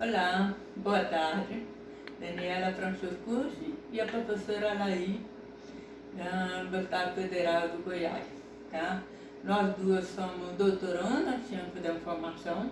Olá, boa tarde. Daniela Franciscucci e a professora Laí, do Estado Federal do Goiás. Tá? Nós duas somos doutorandas em Ciência da Informação,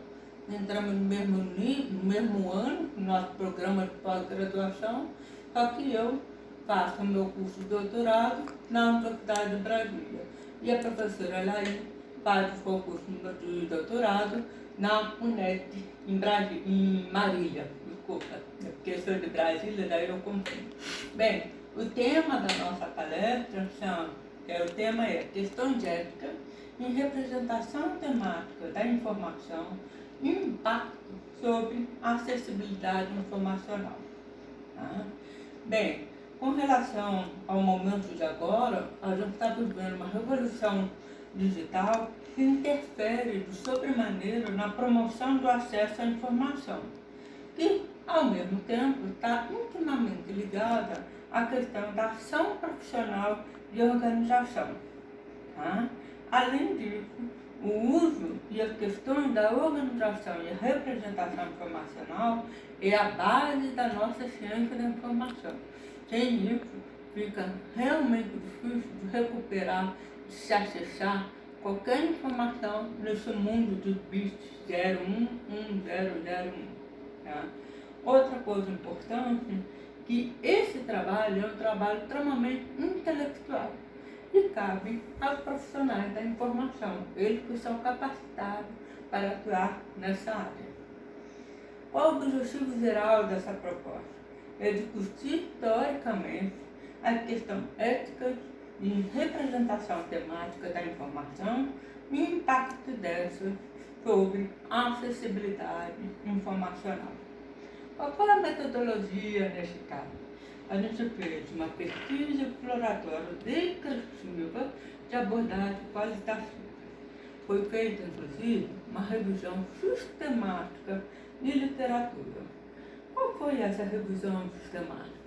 entramos no mesmo, no mesmo ano, no nosso programa de pós-graduação, só que eu faço o meu curso de doutorado na Universidade de Brasília. E a professora Laí faz o seu curso de doutorado na UNED, em, Brasília, em Marília, desculpa, porque sou de Brasília, daí eu confundo. Bem, o tema da nossa palestra são, é, o tema é questão de ética em representação temática da informação e impacto sobre acessibilidade informacional. Tá? Bem, com relação ao momento de agora, a gente está vivendo uma revolução digital que interfere de sobremaneira na promoção do acesso à informação, e, ao mesmo tempo, está intimamente ligada à questão da ação profissional de organização. Tá? Além disso, o uso e as questões da organização e representação informacional é a base da nossa ciência da informação. Sem isso, fica realmente difícil de recuperar, se acessar qualquer informação nesse mundo dos bits 01101. Tá? Outra coisa importante que esse trabalho é um trabalho extremamente intelectual e cabe aos profissionais da informação, eles que são capacitados para atuar nessa área. Qual o objetivo geral dessa proposta? É discutir teoricamente a questão ética de representação temática da informação e impacto dessa sobre acessibilidade informacional. Qual foi a metodologia nesse caso? A gente fez uma pesquisa exploratória descritiva de abordagem qualitativa. Foi feita, inclusive, uma revisão sistemática de literatura. Qual foi essa revisão sistemática?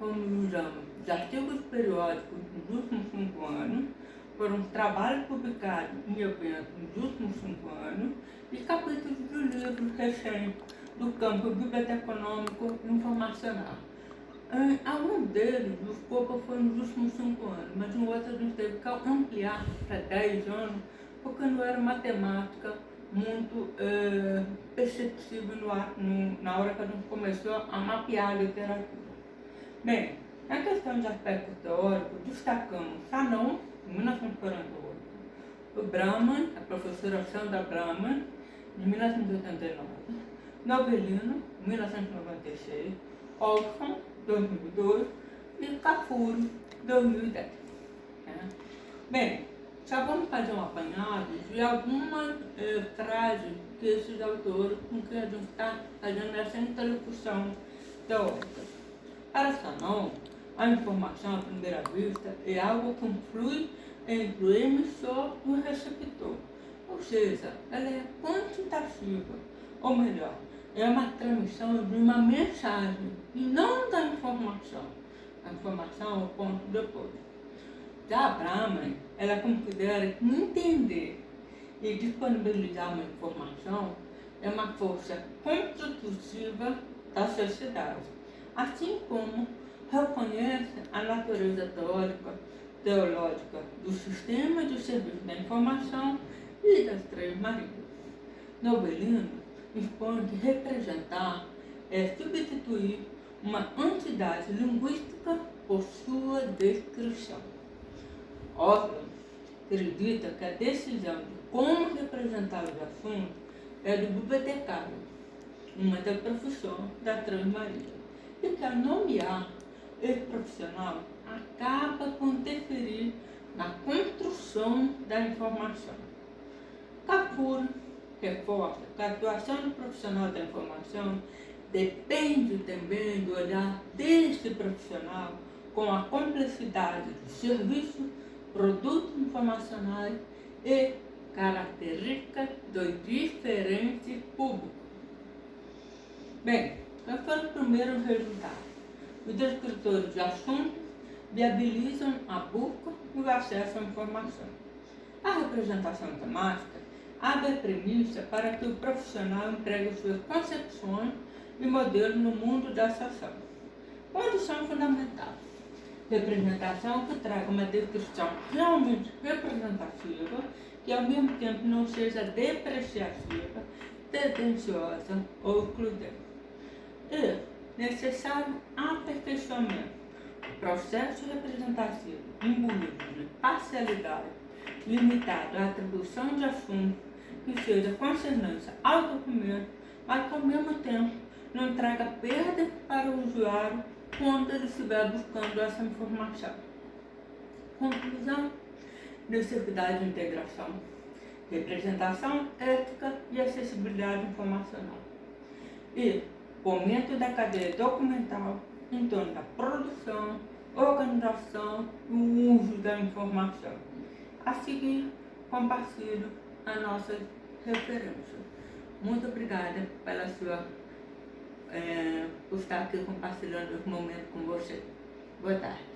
Como usamos de artigos periódicos dos últimos cinco anos, foram trabalhos publicados em eventos nos últimos cinco anos e capítulos de livros recentes do campo biblioteconômico e informacional. Algum deles, o escopo foi nos últimos cinco anos, mas em outros a gente teve que ampliar para 10 anos, porque não era matemática muito é, perceptível no, no, na hora que a gente começou a mapear a literatura. Bem, na questão de aspecto teórico, destacamos Fanon, em 1948, o Brahman, a professora Sandra Brahman, de 1989, Novelino, 1996, Olson, 2002 e Cafuro, 2010. Né? Bem, já vamos fazer um apanhado de algumas eh, frases que esses autores com que a gente está fazendo essa interlocução teórica. Para Sanon, a informação à primeira vista é algo que flui entre o emissor e o receptor, ou seja, ela é quantitativa, ou melhor, é uma transmissão de uma mensagem e não da informação. A informação é o ponto depois. Já Brahman, ela considera que entender e disponibilizar uma informação é uma força constitutiva da sociedade, assim como reconhece a natureza teórica, teológica do sistema de serviço da informação e das três marias. Nobelino expõe que representar é substituir uma entidade linguística por sua descrição. Oslo acredita que a decisão de como representar os assuntos é do bibliotecário, uma da profissão da Transmaria, ao nomear esse profissional acaba por interferir na construção da informação. Capura reforça que a atuação do profissional da informação depende também do olhar deste profissional com a complexidade do serviço, produtos informacionais e características dos diferentes públicos. Bem, quais foram os primeiros resultados? Os descritores de assuntos viabilizam a busca e o acesso à informação. A representação temática abre a premissa para que o profissional entregue suas concepções e modelo no mundo da ação. Condição fundamental. Representação que traga uma descrição realmente representativa, que ao mesmo tempo não seja depreciativa, tendenciosa ou excludente. E necessário aperfeiçoamento. O processo representativo imbuído de parcialidade, limitado à atribuição de assunto que seja concernência ao documento, mas que ao mesmo tempo não traga perda para o usuário quando ele estiver buscando essa informação. Conclusão: necessidade de integração, representação ética e acessibilidade informacional. E fomento da cadeia documental em torno da produção, organização e uso da informação. A seguir, compartilho a nossa referência. Muito obrigada pela sua é, por estar aqui compartilhando esse momento com você. Boa tarde.